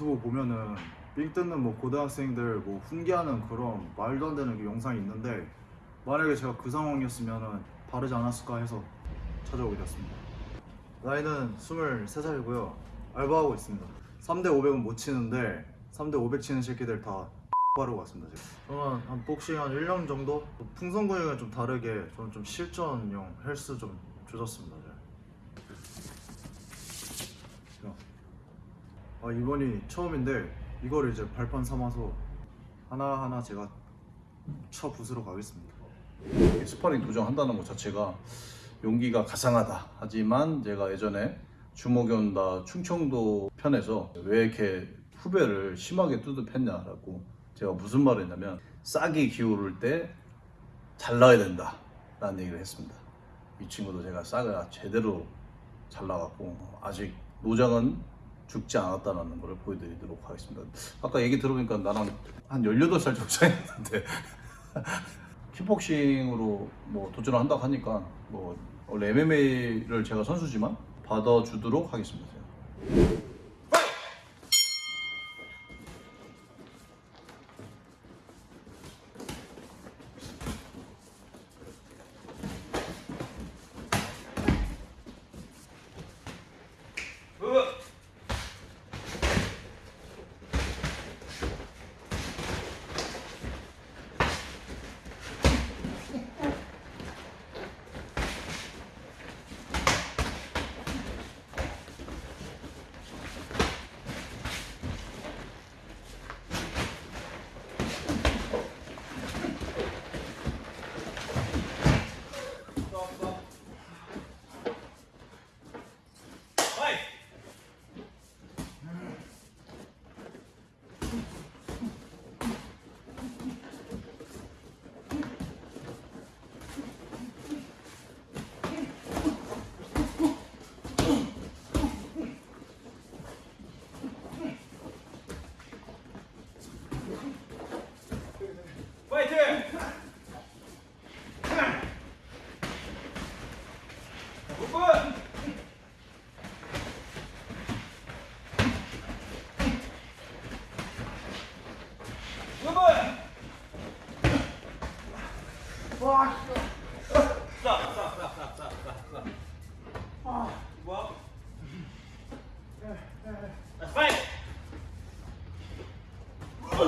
유튜브 보면은 삥 뜯는 뭐 고등학생들 뭐 훈계하는 그런 말도 안 되는 그 영상이 있는데 만약에 제가 그 상황이었으면은 바르지 않았을까 해서 찾아오게 되었습니다. 나이는 23살이고요. 알바하고 있습니다. 3대 500은 못 치는데 3대 500 치는 새끼들 다 바르고 왔습니다. 지금. 저는 한 복싱 한 1년 정도? 풍선 근육은 좀 다르게 저는 좀 실전용 헬스 좀 조졌습니다. 아 이번이 처음인데 이거를 이제 발판 삼아서 하나하나 제가 쳐 부수러 가겠습니다. 스파링 도전한다는 것 자체가 용기가 가상하다. 하지만 제가 예전에 주먹이 운다 충청도 편에서 왜 이렇게 후배를 심하게 뚜드려 팼냐라고 제가 무슨 말을 했냐면 싹이 기어오를 때 잘라야 된다 라는 얘기를 했습니다. 이 친구도 제가 싹을 제대로 잘 나갔고 아직 노장은 죽지 않았다는 걸 보여드리도록 하겠습니다. 아까 얘기 들어보니까 나랑 한 18살 정도 차이났는데 킥복싱으로 뭐 도전을 한다고 하니까 뭐 원래 MMA를 제가 선수지만 받아주도록 하겠습니다.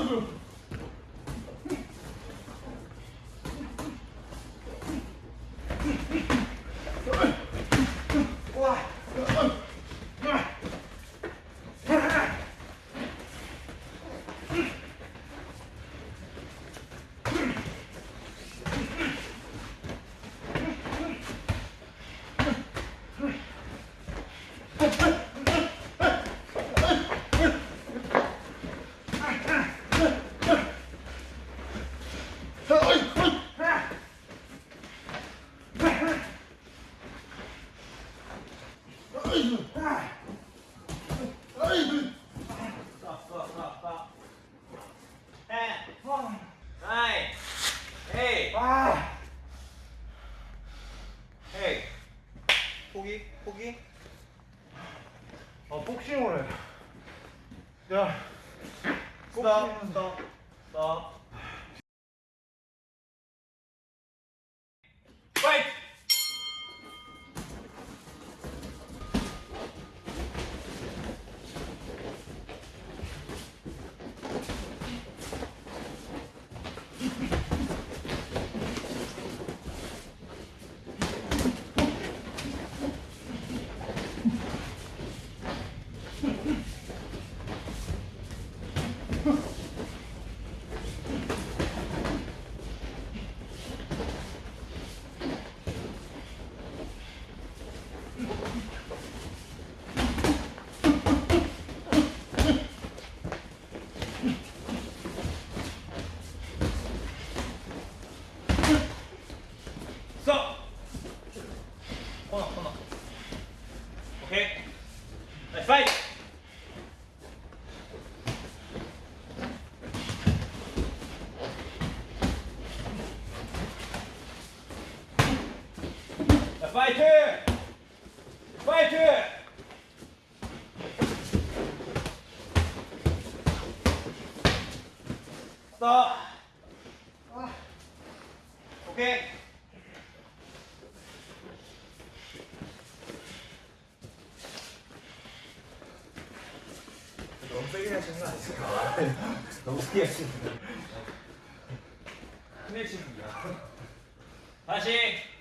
Hey! 스 파이팅! 파이팅! 스톱! 오케이. 너무 세게 하시는 거 아니에요? 너무 세게 하시는 거. 큰일 치는 거 다시!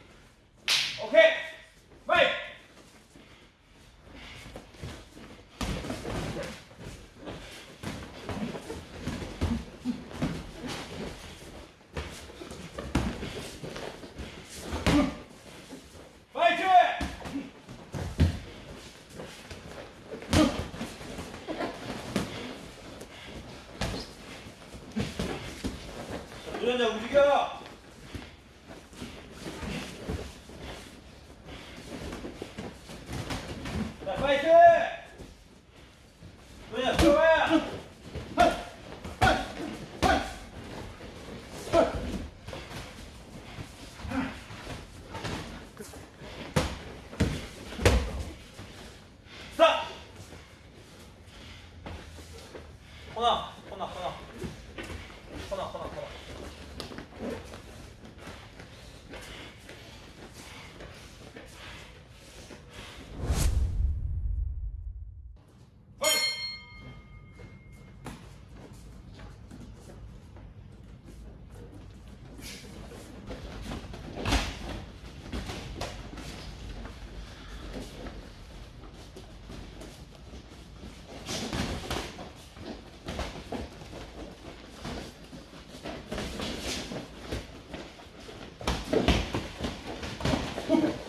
자, 도전자 움직여! Yeah.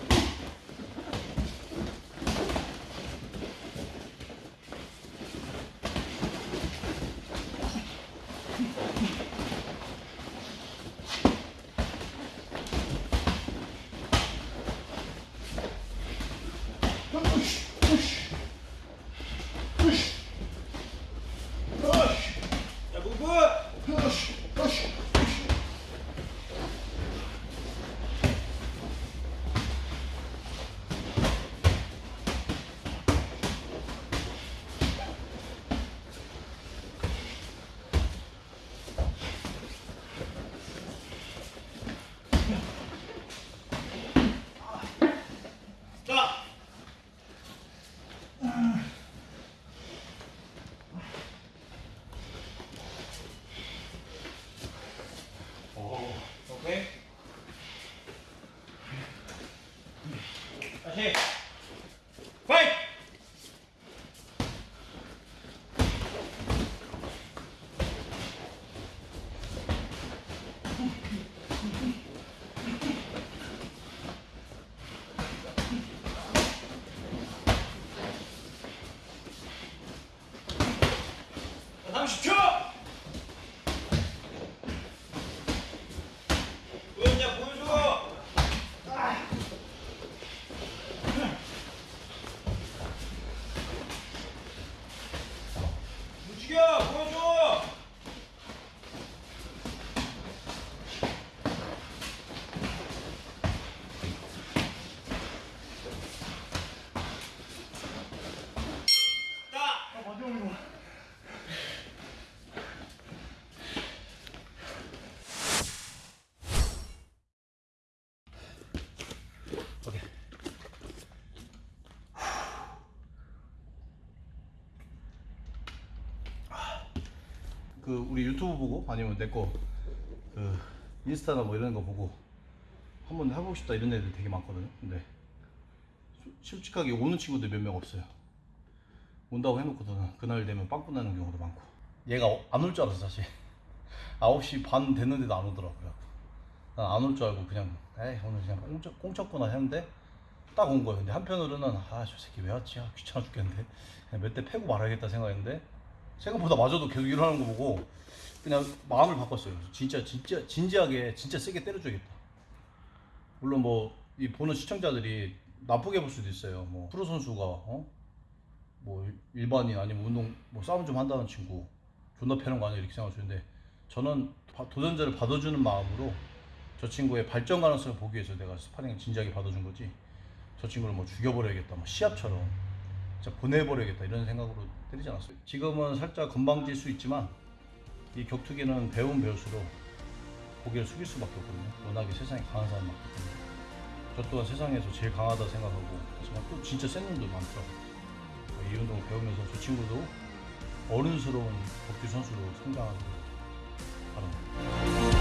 다시. 파이트! 자, 30초! 보여줘, 보여줘! 움직여, 보여줘! 딱! 그 우리 유튜브 보고 아니면 내 거 그 인스타나 뭐 이런 거 보고 한번 해보고 싶다 이런 애들 되게 많거든요. 근데 소- 솔직하게 오는 친구들 몇 명 없어요. 온다고 해놓고서는 그날 되면 빵꾸 나는 경우도 많고. 얘가 안 올 줄 알았어 사실. 9시 반 됐는데도 안 오더라고요. 난 안 올 줄 알고 그냥 에이 오늘 그냥 꽁쳤, 꽁쳤구나 했는데 딱 온 거예요. 근데 한편으로는 아 저 새끼 왜 왔지? 아, 귀찮아 죽겠는데. 그냥 몇 대 패고 말아야겠다 생각했는데 생각보다 맞아도 계속 일어나는 거 보고 그냥 마음을 바꿨어요. 진짜 진짜 진지하게 진짜 세게 때려줘야겠다. 물론 뭐 이 보는 시청자들이 나쁘게 볼 수도 있어요. 뭐 프로 선수가 어? 뭐 일반인 아니면 운동 뭐 싸움 좀 한다는 친구 존나 패는 거 아니야 이렇게 있는데 저는 바- 도전자를 받아주는 마음으로 저 친구의 발전 가능성을 보기 위해서 내가 스파링을 진지하게 받아준 거지. 저 친구를 뭐 죽여버려야겠다, 뭐 시합처럼 보내버려야겠다 이런 생각으로 때리지 않았어요. 지금은 살짝 건방질 수 있지만 이 격투기는 배운 배울수록 고개를 숙일 수밖에 없거든요. 워낙에 세상에 강한 사람이 많기 때문에. 저 또한 세상에서 제일 강하다 생각하고 하지만 또 진짜 센 놈들 많더라고요. 이 운동을 배우면서 저 친구도 어른스러운 복귀 선수로 성장하길 바랍니다.